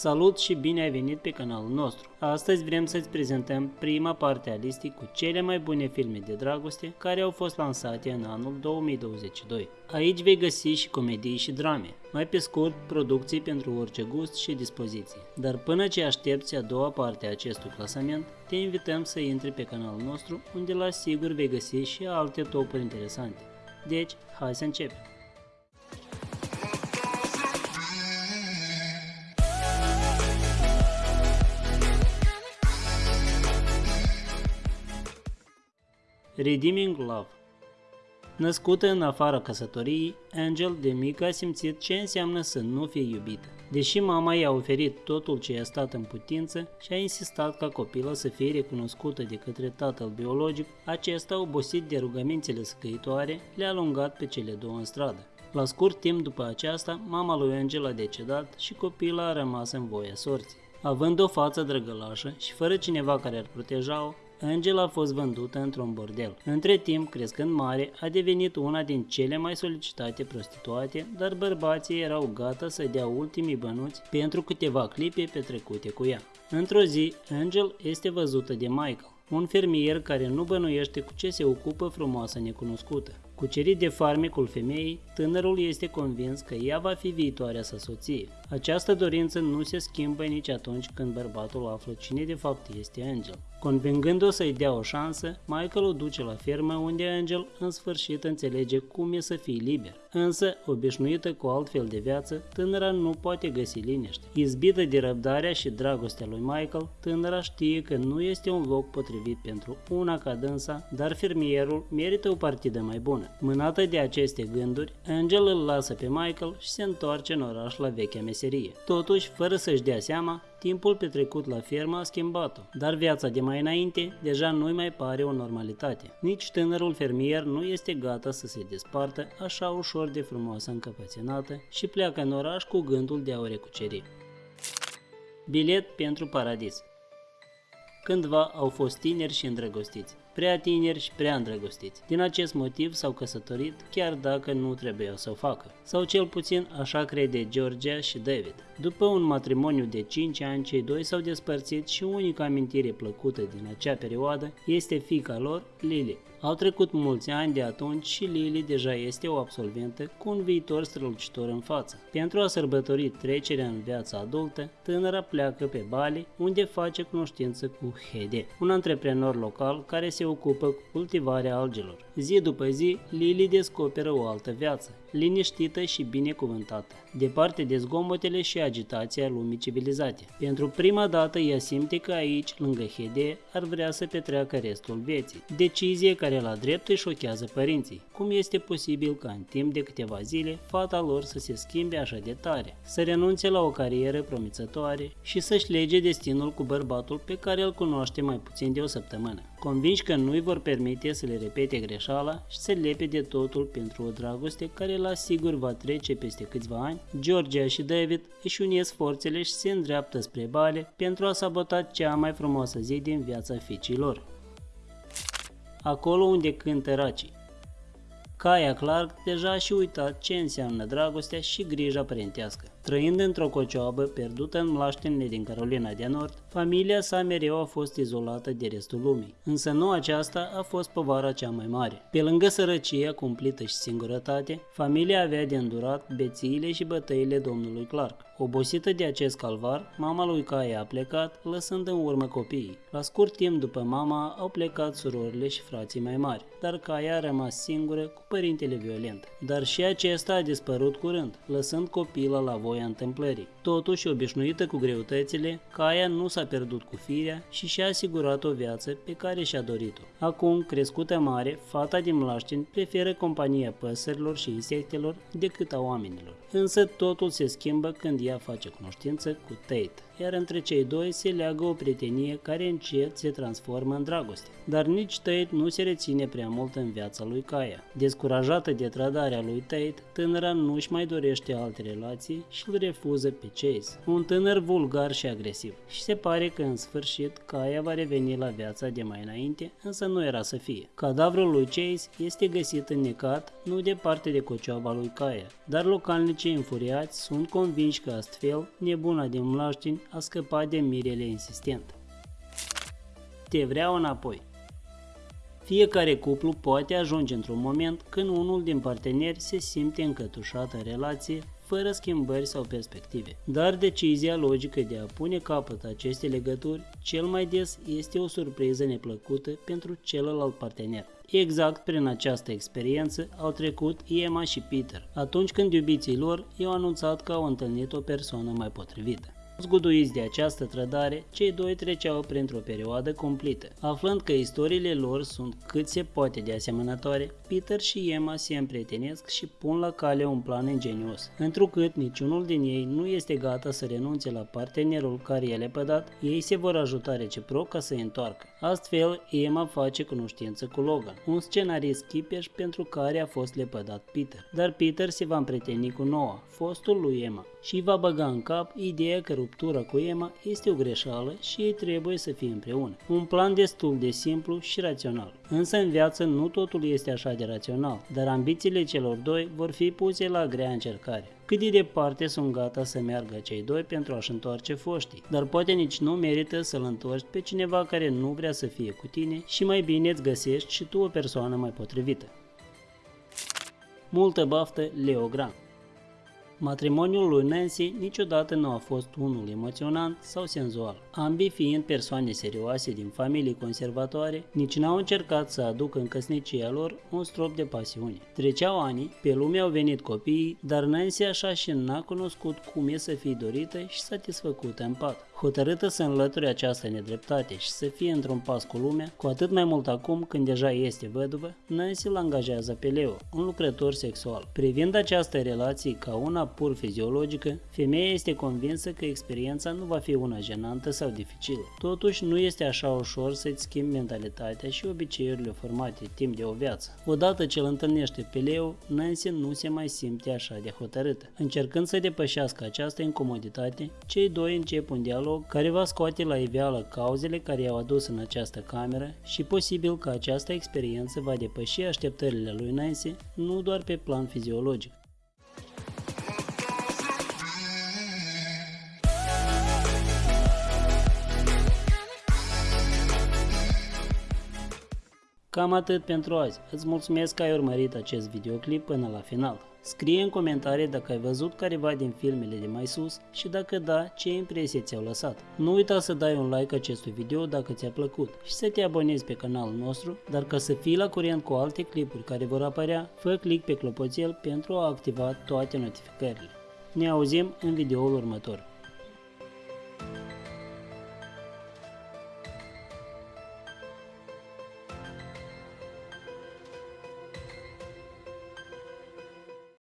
Salut și bine ai venit pe canalul nostru! Astăzi vrem să-ți prezentăm prima parte a listei cu cele mai bune filme de dragoste care au fost lansate în anul 2022. Aici vei găsi și comedii și drame, mai pe scurt, producții pentru orice gust și dispoziție. Dar până ce aștepți a doua parte a acestui clasament, te invităm să intri pe canalul nostru, unde la sigur vei găsi și alte topuri interesante. Deci, hai să începem! Redeeming Love Născută în afara căsătoriei, Angel de mică a simțit ce înseamnă să nu fie iubită. Deși mama i-a oferit totul ce i-a stat în putință și a insistat ca copila să fie recunoscută de către tatăl biologic, acesta, obosit de rugămințele scăitoare, le-a alungat pe cele două în stradă. La scurt timp după aceasta, mama lui Angel a decedat și copila a rămas în voia sorții. Având o față drăgălașă și fără cineva care ar proteja-o, Angela a fost vândută într-un bordel. Între timp, crescând mare, a devenit una din cele mai solicitate prostituate, dar bărbații erau gata să dea ultimii bănuți pentru câteva clipe petrecute cu ea. Într-o zi, Angel este văzută de Michael, un fermier care nu bănuiește cu ce se ocupă frumoasa necunoscută. Cucerit de farmecul femeii, tânărul este convins că ea va fi viitoarea sa soție. Această dorință nu se schimbă nici atunci când bărbatul află cine de fapt este Angel. Convingând-o să-i dea o șansă, Michael o duce la fermă unde Angel în sfârșit înțelege cum e să fie liber. Însă, obișnuită cu altfel de viață, tânăra nu poate găsi liniște. Izbită de răbdarea și dragostea lui Michael, tânăra știe că nu este un loc potrivit pentru una ca dânsa, dar fermierul merită o partidă mai bună. Mânată de aceste gânduri, Angel îl lasă pe Michael și se întoarce în oraș la vechea meserie. Totuși, fără să-și dea seama, timpul petrecut la fermă a schimbat-o, dar viața de mai înainte deja nu-i mai pare o normalitate. Nici tânărul fermier nu este gata să se despartă așa ușor de frumoasă încăpățânată și pleacă în oraș cu gândul de a o recuceri. Bilet pentru paradis Cândva au fost tineri și îndrăgostiți prea tineri și prea îndrăgostiți. Din acest motiv s-au căsătorit chiar dacă nu trebuia să o facă. Sau cel puțin așa crede Georgia și David. După un matrimoniu de 5 ani, cei doi s-au despărțit și unica amintire plăcută din acea perioadă este fica lor, Lily. Au trecut mulți ani de atunci și Lily deja este o absolventă cu un viitor strălucitor în față. Pentru a sărbători trecerea în viața adultă, tânăra pleacă pe Bali, unde face cunoștință cu Hede, un antreprenor local care se ocupă cu cultivarea algelor. Zi după zi, Lily descoperă o altă viață, liniștită și binecuvântată, departe de zgomotele și agitația lumii civilizate. Pentru prima dată ea simte că aici, lângă Hede, ar vrea să petreacă restul vieții. Decizie care la drept îi șochează părinții. Cum este posibil ca în timp de câteva zile fata lor să se schimbe așa de tare, să renunțe la o carieră promițătoare și să-și lege destinul cu bărbatul pe care îl cunoaște mai puțin de o săptămână. Convinși că nu îi vor permite să le repete greșeala și să lepe de totul pentru o dragoste care la sigur va trece peste câțiva ani, Georgia și David își unesc forțele și se îndreaptă spre Bale pentru a sabota cea mai frumoasă zi din viața fiicilor. Acolo unde cântă racii. Kaya Clark deja și uitat ce înseamnă dragostea și grija părintească. Trăind într-o cocioabă pierdută în mlaștinile din Carolina de Nord, familia sa mereu a fost izolată de restul lumii. Însă nu aceasta a fost povara cea mai mare. Pe lângă sărăcia cumplită și singurătate, familia avea de îndurat bețiile și bătăile domnului Clark. Obosită de acest calvar, mama lui Kaya a plecat, lăsând în urmă copiii. La scurt timp după mama au plecat surorile și frații mai mari, dar Kaya a rămas singură cu părintele violent. Dar și acesta a dispărut curând, lăsând copila la voia întâmplării. Totuși, obișnuită cu greutățile, Kaya nu s-a pierdut cu firea și și-a asigurat o viață pe care și-a dorit-o. Acum, crescută mare, fata din Mlaștin preferă compania păsărilor și insectelor decât a oamenilor. Însă totul se schimbă când ea face cunoștință cu Tate. Iar între cei doi se leagă o prietenie care încet se transformă în dragoste. Dar nici Tate nu se reține prea mult în viața lui Kaya. Descurajată de trădarea lui Tate, tânăra nu-și mai dorește alte relații și îl refuză pe Chase, un tânăr vulgar și agresiv. Și se pare că în sfârșit Kaya va reveni la viața de mai înainte, însă nu era să fie. Cadavrul lui Chase este găsit înnecat nu departe de cocioaba lui Kaya, dar localnicii înfuriați sunt convinși că astfel nebuna din Mlaștin a scăpat de mirele insistent. Te vreau înapoi. Fiecare cuplu poate ajunge într-un moment când unul din parteneri se simte încătușat în relație fără schimbări sau perspective. Dar decizia logică de a pune capăt aceste legături cel mai des este o surpriză neplăcută pentru celălalt partener. Exact prin această experiență au trecut Emma și Peter, atunci când iubiții lor i-au anunțat că au întâlnit o persoană mai potrivită. Zguduiți de această trădare, cei doi treceau printr-o perioadă completă. Aflând că istoriile lor sunt cât se poate de asemănătoare, Peter și Emma se împrietenesc și pun la cale un plan ingenios. Întrucât niciunul din ei nu este gata să renunțe la partenerul care i-a lepădat, ei se vor ajuta reciproc ca să i întoarcă. Astfel, Emma face cunoștință cu Logan, un scenarist chipeș pentru care a fost lepădat Peter. Dar Peter se va împrieteni cu Noah, fostul lui Emma, și va băga în cap ideea că ruptura cu Emma este o greșeală și ei trebuie să fie împreună. Un plan destul de simplu și rațional. Însă în viață nu totul este așa de rațional, dar ambițiile celor doi vor fi puse la grea încercare. Cât de departe sunt gata să meargă cei doi pentru a-și întoarce foștii, dar poate nici nu merită să-l întorci pe cineva care nu vrea să fie cu tine și mai bine îți găsești și tu o persoană mai potrivită. Multă baftă, Leo Grant Matrimoniul lui Nancy niciodată nu a fost unul emoționant sau senzual. Ambii fiind persoane serioase din familii conservatoare, nici n-au încercat să aducă în căsnicia lor un strop de pasiune. Treceau ani, pe lume au venit copiii, dar Nancy așa și n-a cunoscut cum e să fie dorită și satisfăcută în pat. Hotărâtă să înlăture această nedreptate și să fie într-un pas cu lumea, cu atât mai mult acum când deja este văduvă, Nancy îl angajează pe Leo, un lucrător sexual. Privind această relație ca una pur fiziologică, femeia este convinsă că experiența nu va fi una jenantă sau dificilă. Totuși, nu este așa ușor să-ți schimbi mentalitatea și obiceiurile formate timp de o viață. Odată ce îl întâlnește pe Leo, Nancy nu se mai simte așa de hotărâtă. Încercând să depășească această incomoditate, cei doi încep un dialog care va scoate la iveală cauzele care i-au adus în această cameră și posibil că această experiență va depăși așteptările lui Nancy nu doar pe plan fiziologic. Cam atât pentru azi. Îți mulțumesc că ai urmărit acest videoclip până la final. Scrie în comentarii dacă ai văzut careva din filmele de mai sus și dacă da, ce impresie ți-au lăsat. Nu uita să dai un like acestui video dacă ți-a plăcut și să te abonezi pe canalul nostru, dar ca să fii la curent cu alte clipuri care vor apărea, fă click pe clopoțel pentru a activa toate notificările. Ne auzim în videoul următor.